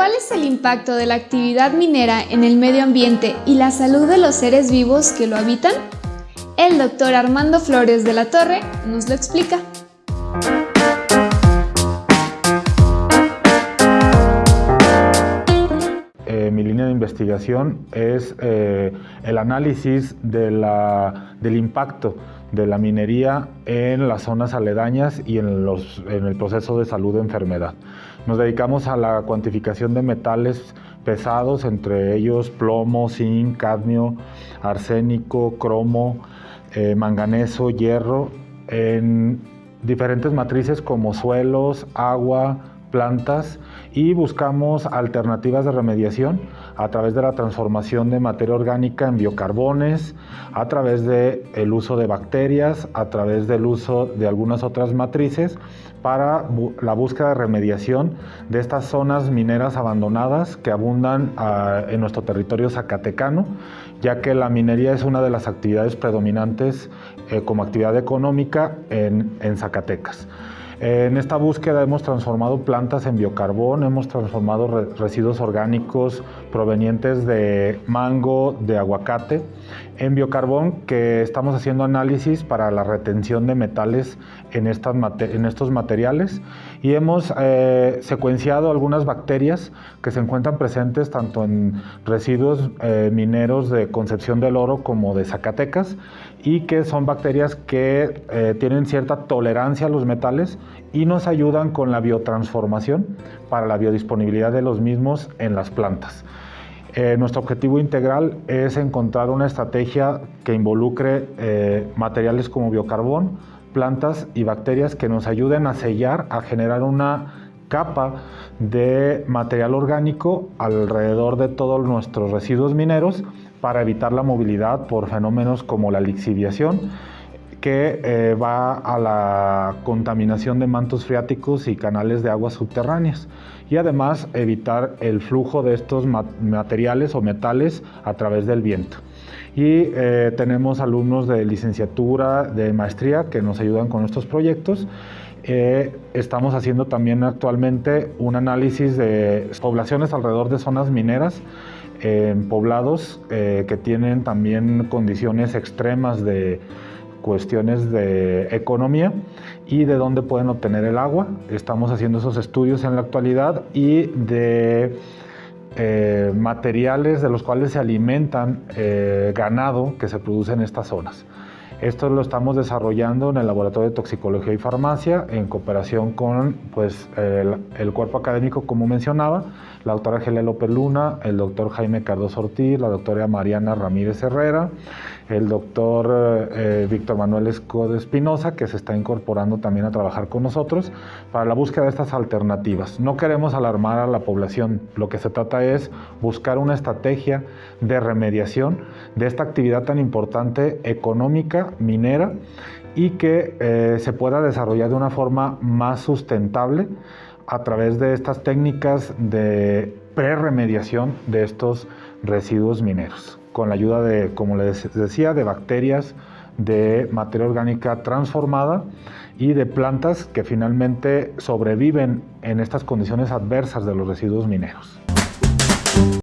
¿Cuál es el impacto de la actividad minera en el medio ambiente y la salud de los seres vivos que lo habitan? El doctor Armando Flores de la Torre nos lo explica. Es eh, el análisis del impacto de la minería en las zonas aledañas y en, en el proceso de salud de enfermedad. Nos dedicamos a la cuantificación de metales pesados, entre ellos plomo, zinc, cadmio, arsénico, cromo, eh, manganeso, hierro, en diferentes matrices como suelos, agua, plantas y buscamos alternativas de remediación a través de la transformación de materia orgánica en biocarbones, a través del el uso de bacterias, a través del uso de algunas otras matrices para la búsqueda de remediación de estas zonas mineras abandonadas que abundan ah, en nuestro territorio zacatecano, ya que la minería es una de las actividades predominantes eh, como actividad económica en, en Zacatecas. En esta búsqueda hemos transformado plantas en biocarbón, hemos transformado residuos orgánicos provenientes de mango, de aguacate, en biocarbón que estamos haciendo análisis para la retención de metales en, estos materiales. Y hemos eh, secuenciado algunas bacterias que se encuentran presentes tanto en residuos eh, mineros de Concepción del Oro como de Zacatecas y que son bacterias que eh, tienen cierta tolerancia a los metales y nos ayudan con la biotransformación para la biodisponibilidad de los mismos en las plantas. Eh, nuestro objetivo integral es encontrar una estrategia que involucre eh, materiales como biocarbón, plantas y bacterias que nos ayuden a sellar, a generar una capa de material orgánico alrededor de todos nuestros residuos mineros para evitar la movilidad por fenómenos como la lixiviación que eh, va a la contaminación de mantos freáticos y canales de aguas subterráneas y además evitar el flujo de estos materiales o metales a través del viento. Y eh, tenemos alumnos de licenciatura, de maestría que nos ayudan con estos proyectos. Eh, estamos haciendo también actualmente un análisis de poblaciones alrededor de zonas mineras en poblados que tienen también condiciones extremas de cuestiones de economía y de dónde pueden obtener el agua. Estamos haciendo esos estudios en la actualidad y de eh, materiales de los cuales se alimentan eh, ganado que se produce en estas zonas. Esto lo estamos desarrollando en el Laboratorio de Toxicología y Farmacia en cooperación con pues, el, cuerpo académico, como mencionaba, la doctora Gelia López Luna, el doctor Jaime Cardoso Ortiz, la doctora Mariana Ramírez Herrera, el doctor eh, Víctor Manuel Escoda Espinosa, que se está incorporando también a trabajar con nosotros para la búsqueda de estas alternativas. No queremos alarmar a la población, lo que se trata es buscar una estrategia de remediación de esta actividad tan importante económica minera y que eh, se pueda desarrollar de una forma más sustentable a través de estas técnicas de pre-remediación de estos residuos mineros, con la ayuda de, como les decía, de bacterias, de materia orgánica transformada y de plantas que finalmente sobreviven en estas condiciones adversas de los residuos mineros.